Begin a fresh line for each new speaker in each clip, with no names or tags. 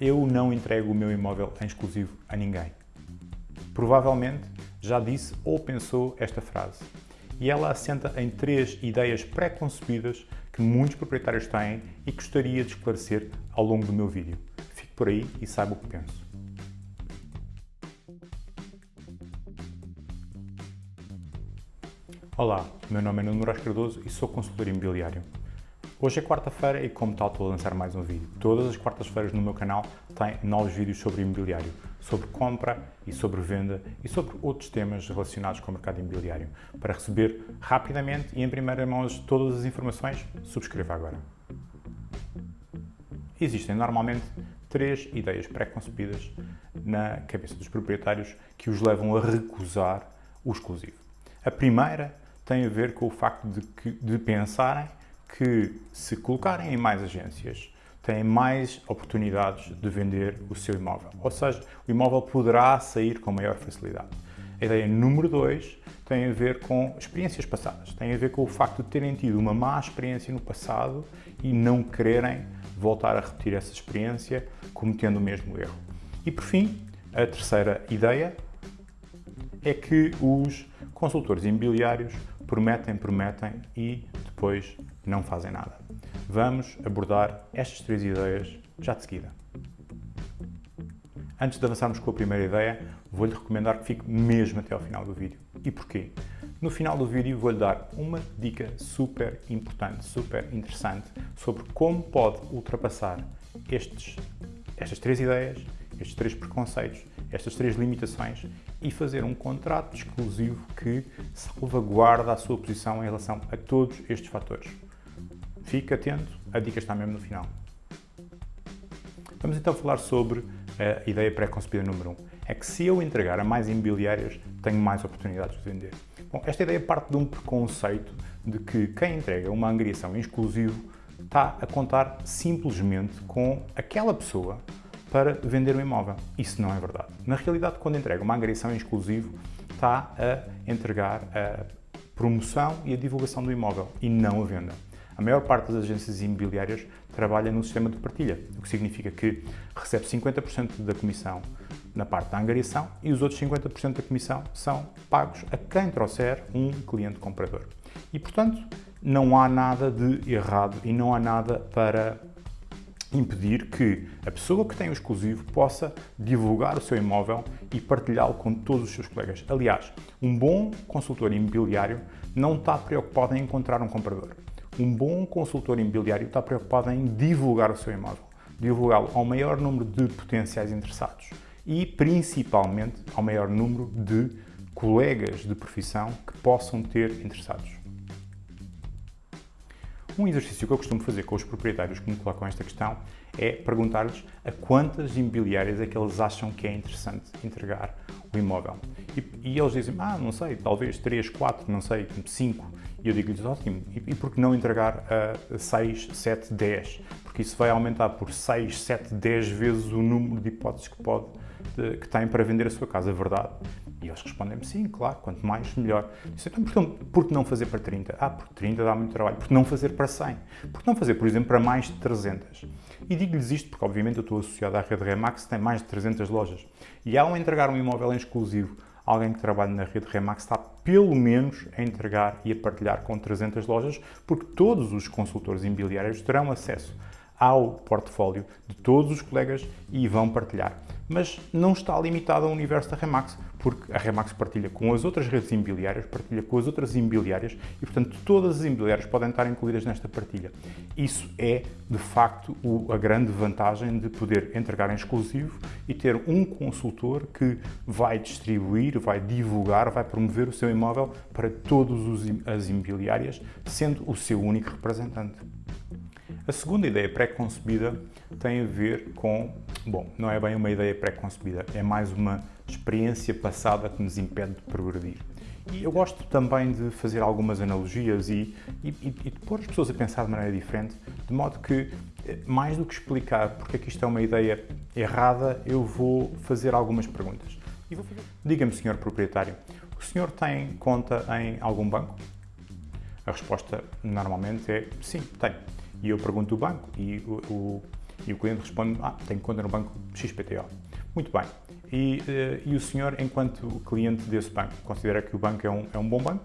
eu não entrego o meu imóvel em exclusivo a ninguém. Provavelmente já disse ou pensou esta frase. E ela assenta em três ideias pré-concebidas que muitos proprietários têm e gostaria de esclarecer ao longo do meu vídeo. Fique por aí e saiba o que penso. Olá, meu nome é Nuno Moraes Cardoso e sou consultor imobiliário. Hoje é quarta-feira e como tal estou a lançar mais um vídeo. Todas as quartas-feiras no meu canal tem novos vídeos sobre imobiliário, sobre compra e sobre venda e sobre outros temas relacionados com o mercado imobiliário. Para receber rapidamente e em primeira mão todas as informações, subscreva agora. Existem normalmente três ideias pré-concebidas na cabeça dos proprietários que os levam a recusar o exclusivo. A primeira tem a ver com o facto de, que, de pensarem que se colocarem em mais agências, têm mais oportunidades de vender o seu imóvel. Ou seja, o imóvel poderá sair com maior facilidade. A ideia número 2 tem a ver com experiências passadas. Tem a ver com o facto de terem tido uma má experiência no passado e não quererem voltar a repetir essa experiência cometendo o mesmo erro. E por fim, a terceira ideia é que os consultores imobiliários prometem, prometem e depois não fazem nada. Vamos abordar estas três ideias já de seguida. Antes de avançarmos com a primeira ideia, vou-lhe recomendar que fique mesmo até ao final do vídeo. E porquê? No final do vídeo vou-lhe dar uma dica super importante, super interessante sobre como pode ultrapassar estes, estas três ideias, estes três preconceitos, estas três limitações e fazer um contrato exclusivo que salvaguarda a sua posição em relação a todos estes fatores. Fique atento, a dica está mesmo no final. Vamos então falar sobre a ideia pré-concebida número 1. Um. É que se eu entregar a mais imobiliárias, tenho mais oportunidades de vender. Bom, esta ideia parte de um preconceito de que quem entrega uma angariação em exclusivo está a contar simplesmente com aquela pessoa para vender o imóvel. Isso não é verdade. Na realidade, quando entrega uma angariação em exclusivo, está a entregar a promoção e a divulgação do imóvel e não a venda. A maior parte das agências imobiliárias trabalha no sistema de partilha, o que significa que recebe 50% da comissão na parte da angariação e os outros 50% da comissão são pagos a quem trouxer um cliente comprador. E, portanto, não há nada de errado e não há nada para impedir que a pessoa que tem o exclusivo possa divulgar o seu imóvel e partilhá-lo com todos os seus colegas. Aliás, um bom consultor imobiliário não está preocupado em encontrar um comprador. Um bom consultor imobiliário está preocupado em divulgar o seu imóvel, divulgá-lo ao maior número de potenciais interessados e, principalmente, ao maior número de colegas de profissão que possam ter interessados. Um exercício que eu costumo fazer com os proprietários que me colocam esta questão é perguntar-lhes a quantas imobiliárias é que eles acham que é interessante entregar o imóvel. E, e eles dizem, ah, não sei, talvez 3, 4, não sei, 5. E eu digo-lhes, ótimo, e, e por que não entregar a 6, 7, 10? Porque isso vai aumentar por 6, 7, 10 vezes o número de hipóteses que, pode, de, que tem para vender a sua casa, verdade? E eles respondem-me, sim, claro, quanto mais, melhor. Disse, então, por que não fazer para 30? Ah, porque 30 dá muito trabalho. Por que não fazer para 100? Por que não fazer, por exemplo, para mais de 300? E digo-lhes isto porque, obviamente, eu estou associado à rede Remax, que tem mais de 300 lojas. E ao entregar um imóvel em exclusivo, alguém que trabalha na rede Remax está pelo menos a entregar e a partilhar com 300 lojas, porque todos os consultores imobiliários terão acesso ao portfólio de todos os colegas e vão partilhar mas não está limitado ao universo da Remax, porque a Remax partilha com as outras redes imobiliárias, partilha com as outras imobiliárias e, portanto, todas as imobiliárias podem estar incluídas nesta partilha. Isso é, de facto, a grande vantagem de poder entregar em exclusivo e ter um consultor que vai distribuir, vai divulgar, vai promover o seu imóvel para todas as imobiliárias, sendo o seu único representante. A segunda ideia pré-concebida tem a ver com, bom, não é bem uma ideia pré-concebida, é mais uma experiência passada que nos impede de progredir. E eu gosto também de fazer algumas analogias e, e, e, de pôr as pessoas a pensar de maneira diferente, de modo que, eh, mais do que explicar porque é que isto é uma ideia errada, eu vou fazer algumas perguntas. Diga-me, senhor proprietário, o senhor tem conta em algum banco? A resposta normalmente é sim, tenho. E eu pergunto o banco e o, o, E o cliente responde, ah, tenho conta no banco XPTO. Muito bem. E, uh, e o senhor, enquanto cliente desse banco, considera que o banco é um, é um bom banco?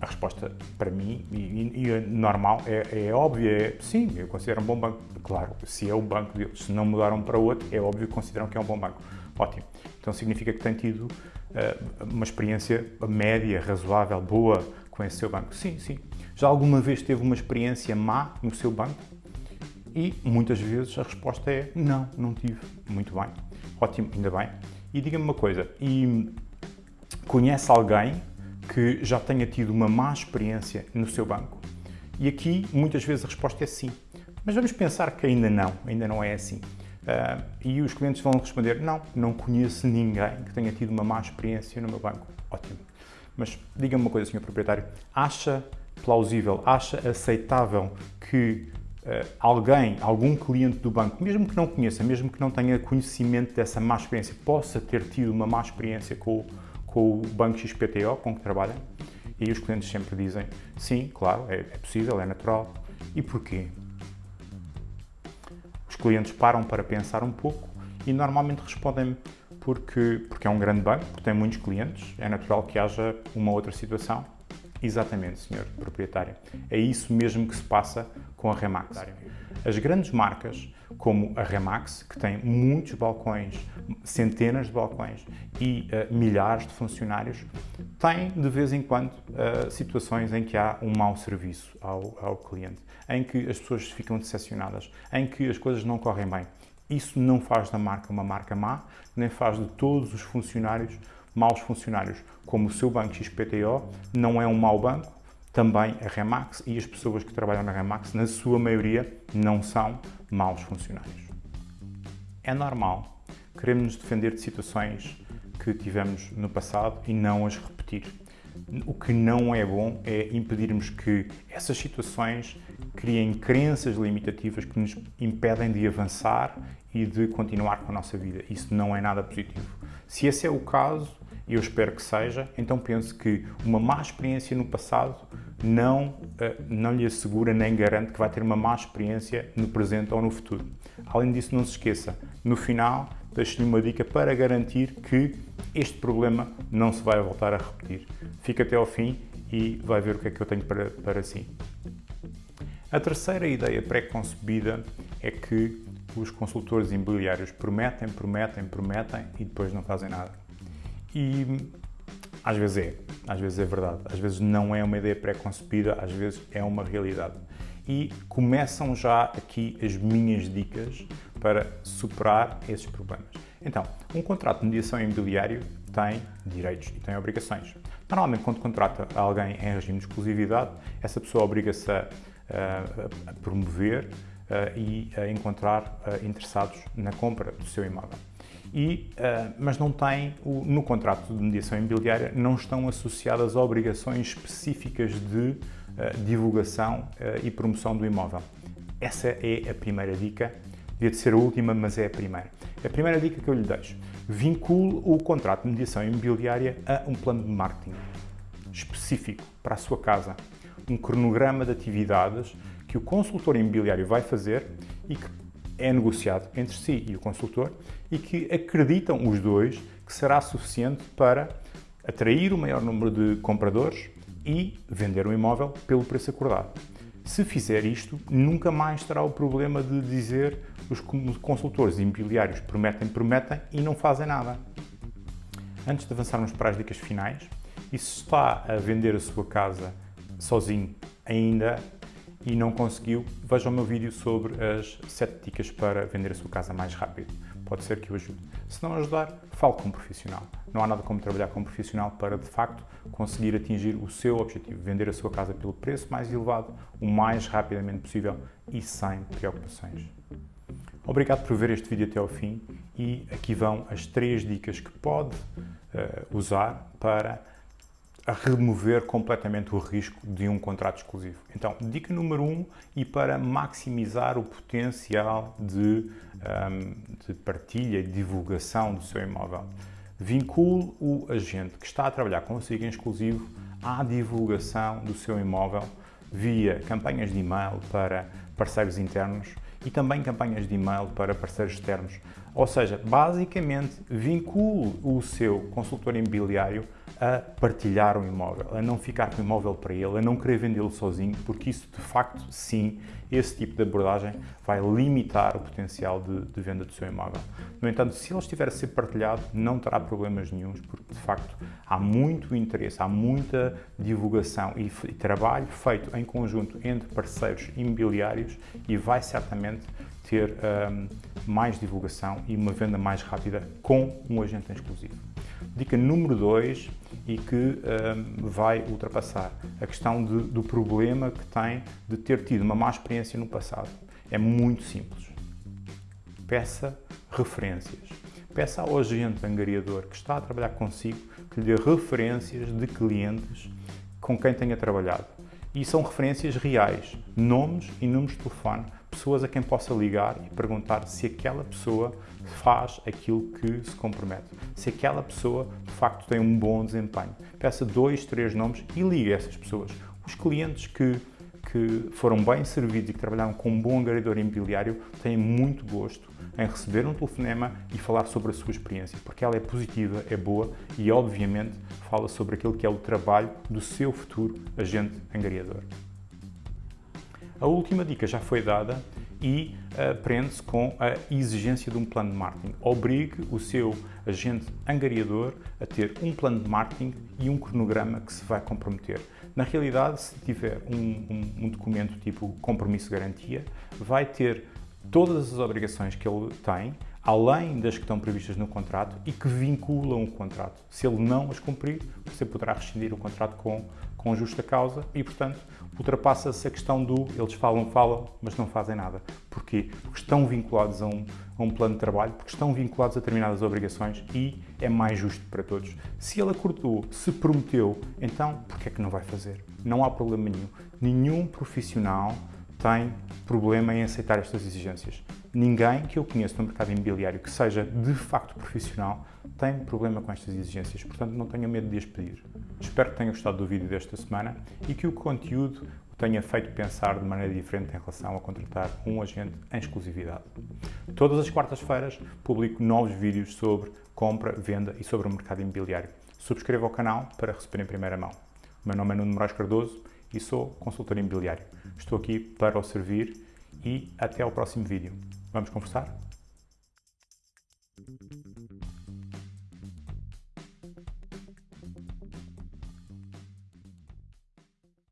A resposta para mim, e, e normal, é, é óbvia, é sim, eu considero um bom banco. Claro, se é o banco deles, se não mudaram para outro, é óbvio que consideram que é um bom banco. Ótimo. Então significa que tem tido uh, uma experiência média, razoável, boa com esse seu banco. Sim, sim. Já alguma vez teve uma experiência má no seu banco? E muitas vezes a resposta é não, não tive. Muito bem. Ótimo, ainda bem. E diga-me uma coisa, e conhece alguém que já tenha tido uma má experiência no seu banco? E aqui, muitas vezes, a resposta é sim. Mas vamos pensar que ainda não, ainda não é assim. Uh, e os clientes vão responder, não, não conheço ninguém que tenha tido uma má experiência no meu banco. Ótimo. Mas diga-me uma coisa, senhor proprietário, acha plausível, acha aceitável que uh, alguém, algum cliente do banco, mesmo que não conheça, mesmo que não tenha conhecimento dessa má experiência, possa ter tido uma má experiência com, com o banco XPTO com que trabalha? E os clientes sempre dizem, sim, claro, é, é possível, é natural. E porquê? Os clientes param para pensar um pouco e normalmente respondem porque, porque é um grande banco, porque tem muitos clientes, é natural que haja uma outra situação Exatamente, senhor proprietário. É isso mesmo que se passa com a Remax. As grandes marcas, como a Remax, que tem muitos balcões, centenas de balcões e uh, milhares de funcionários, têm de vez em quando uh, situações em que há um mau serviço ao, ao cliente, em que as pessoas ficam decepcionadas, em que as coisas não correm bem. Isso não faz da marca uma marca má, nem faz de todos os funcionários maus funcionários, como o seu banco XPTO não é um mau banco, também a Remax e as pessoas que trabalham na Remax, na sua maioria, não são maus funcionários. É normal, queremos nos defender de situações que tivemos no passado e não as repetir. O que não é bom é impedirmos que essas situações criem crenças limitativas que nos impedem de avançar e de continuar com a nossa vida. Isso não é nada positivo. Se esse é o caso, e eu espero que seja, então penso que uma má experiência no passado não, eh, não lhe assegura nem garante que vai ter uma má experiência no presente ou no futuro. Além disso, não se esqueça, no final, deixo-lhe uma dica para garantir que este problema não se vai voltar a repetir. Fica até ao fim e vai ver o que é que eu tenho para, para si. A terceira ideia pré-concebida é que os consultores imobiliários prometem, prometem, prometem e depois não fazem nada. E às vezes é, às vezes é verdade, às vezes não é uma ideia pré-concebida, às vezes é uma realidade. E começam já aqui as minhas dicas para superar esses problemas. Então, um contrato de mediação imobiliário tem direitos e tem obrigações. Normalmente, quando contrata alguém em regime de exclusividade, essa pessoa obriga-se a, promover uh, e encontrar uh, interessados na compra do seu imóvel e, mas não tem, no contrato de mediação imobiliária, não estão associadas obrigações específicas de divulgação e promoção do imóvel. Essa é a primeira dica, devia de ser a última, mas é a primeira. A primeira dica que eu lhe deixo, vincule o contrato de mediação imobiliária a um plano de marketing específico para a sua casa, um cronograma de atividades que o consultor imobiliário vai fazer e que é negociado entre si e o consultor e que acreditam os dois que será suficiente para atrair o maior número de compradores e vender o imóvel pelo preço acordado. Se fizer isto, nunca mais terá o problema de dizer os consultores imobiliários prometem, prometem e não fazem nada. Antes de avançarmos para as dicas finais, e se está a vender a sua casa sozinho ainda e não conseguiu, veja o meu vídeo sobre as 7 dicas para vender a sua casa mais rápido. Pode ser que o ajude. Se não ajudar, fale com um profissional. Não há nada como trabalhar com um profissional para, de facto, conseguir atingir o seu objetivo, vender a sua casa pelo preço mais elevado, o mais rapidamente possível e sem preocupações. Obrigado por ver este vídeo até ao fim e aqui vão as três dicas que pode uh, usar para a remover completamente o risco de um contrato exclusivo. Então, dica número um, e para maximizar o potencial de, um, de partilha e divulgação do seu imóvel, vincule o agente que está a trabalhar consigo em exclusivo à divulgação do seu imóvel via campanhas de e-mail para parceiros internos e também campanhas de e-mail para parceiros externos. Ou seja, basicamente vincule o seu consultor imobiliário a partilhar o imóvel, a não ficar com o imóvel para ele, a não querer vendê-lo sozinho, porque isso de facto, sim, esse tipo de abordagem vai limitar o potencial de, de venda do seu imóvel. No entanto, se ele estiver a ser partilhado, não terá problemas nenhums, porque de facto há muito interesse, há muita divulgação e, e trabalho feito em conjunto entre parceiros imobiliários e vai certamente ter um, mais divulgação e uma venda mais rápida com um agente exclusivo. Dica número 2 e que um, vai ultrapassar a questão de, do problema que tem de ter tido uma má experiência no passado. É muito simples. Peça referências. Peça ao agente angariador que está a trabalhar consigo que lhe dê referências de clientes com quem tenha trabalhado. E são referências reais, nomes e números de telefone pessoas a quem possa ligar e perguntar se aquela pessoa faz aquilo que se compromete, se aquela pessoa de facto tem um bom desempenho. Peça dois, três nomes e ligue essas pessoas. Os clientes que, que foram bem servidos e que trabalharam com um bom angariador imobiliário têm muito gosto em receber um telefonema e falar sobre a sua experiência, porque ela é positiva, é boa e, obviamente, fala sobre aquilo que é o trabalho do seu futuro agente angariador. A última dica já foi dada e uh, prende-se com a exigência de um plano de marketing. Obrigue o seu agente angariador a ter um plano de marketing e um cronograma que se vai comprometer. Na realidade, se tiver um, um, um documento tipo compromisso de garantia, vai ter todas as obrigações que ele tem, além das que estão previstas no contrato e que vinculam o contrato. Se ele não as cumprir, você poderá rescindir o contrato com, com justa causa e, portanto, ultrapassa-se a questão do eles falam, falam, mas não fazem nada. Porquê? Porque estão vinculados a um, a um plano de trabalho, porque estão vinculados a determinadas obrigações e é mais justo para todos. Se ele acordou, se prometeu, então por que é que não vai fazer? Não há problema nenhum. Nenhum profissional tem problema em aceitar estas exigências. Ninguém que eu conheço no mercado imobiliário que seja de facto profissional tem problema com estas exigências, portanto não tenha medo de as pedir. Espero que tenham gostado do vídeo desta semana e que o conteúdo o tenha feito pensar de maneira diferente em relação a contratar um agente em exclusividade. Todas as quartas-feiras publico novos vídeos sobre compra, venda e sobre o mercado imobiliário. Subscreva o canal para receber em primeira mão. O meu nome é Nuno Moraes Cardoso e sou consultor imobiliário. Estou aqui para o servir e até ao próximo vídeo. Vamos conversar?